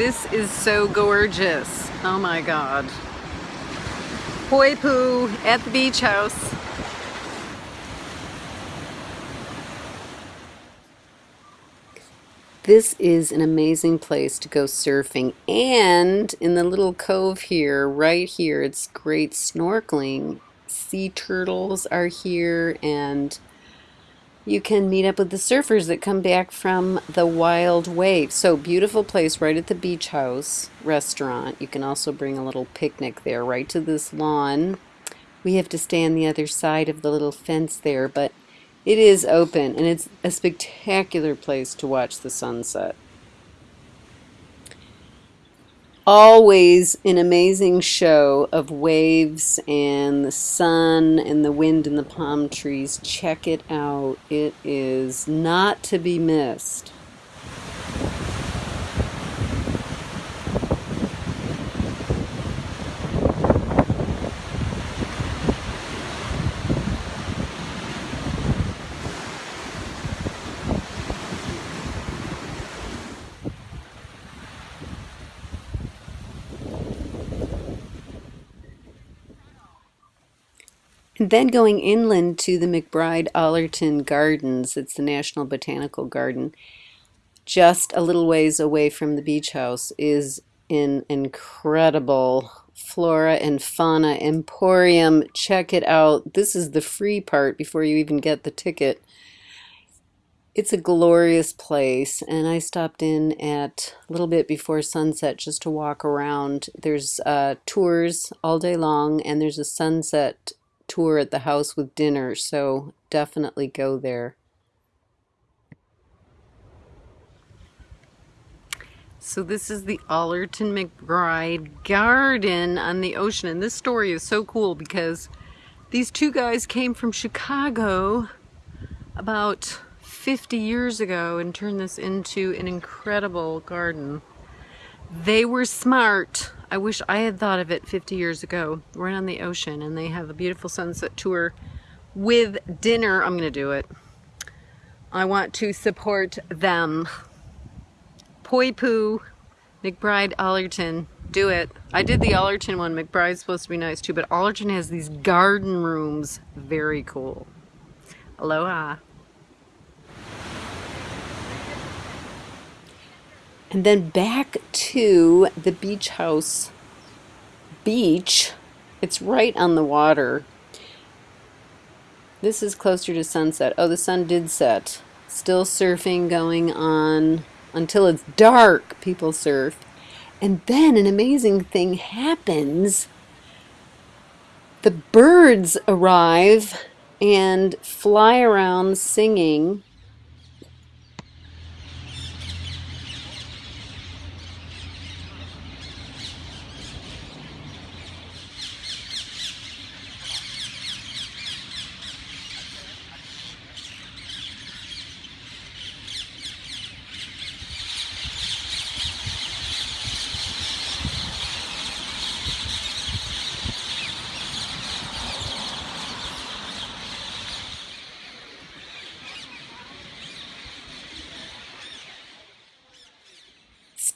This is so gorgeous. Oh my god. Poipu at the beach house. This is an amazing place to go surfing and in the little cove here, right here, it's great snorkeling. Sea turtles are here and you can meet up with the surfers that come back from the wild wave. So beautiful place right at the beach house restaurant. You can also bring a little picnic there right to this lawn. We have to stay on the other side of the little fence there, but it is open and it's a spectacular place to watch the sunset. Always an amazing show of waves and the sun and the wind and the palm trees. Check it out. It is not to be missed. Then going inland to the McBride Allerton Gardens, it's the National Botanical Garden, just a little ways away from the beach house is an incredible flora and fauna emporium. Check it out. This is the free part before you even get the ticket. It's a glorious place, and I stopped in at a little bit before sunset just to walk around. There's uh, tours all day long, and there's a sunset tour at the house with dinner, so definitely go there. So this is the Allerton McBride Garden on the ocean. And this story is so cool because these two guys came from Chicago about 50 years ago and turned this into an incredible garden. They were smart I wish I had thought of it 50 years ago, right on the ocean, and they have a beautiful sunset tour with dinner. I'm going to do it. I want to support them. Poipu, McBride, Allerton, do it. I did the Allerton one. McBride's supposed to be nice too, but Allerton has these garden rooms. Very cool. Aloha. And then back to the beach house beach. It's right on the water. This is closer to sunset. Oh, the sun did set. Still surfing going on until it's dark. People surf. And then an amazing thing happens. The birds arrive and fly around singing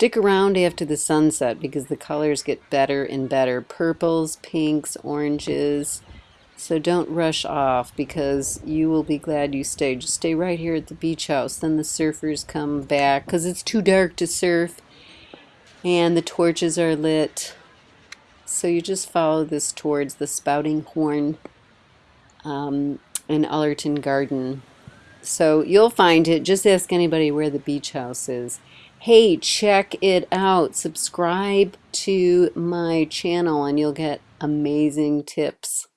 Stick around after the sunset because the colors get better and better. Purples, pinks, oranges. So don't rush off because you will be glad you stayed. Just stay right here at the beach house. Then the surfers come back because it's too dark to surf and the torches are lit. So you just follow this towards the spouting horn um, in Allerton Garden. So you'll find it. Just ask anybody where the beach house is hey, check it out. Subscribe to my channel and you'll get amazing tips.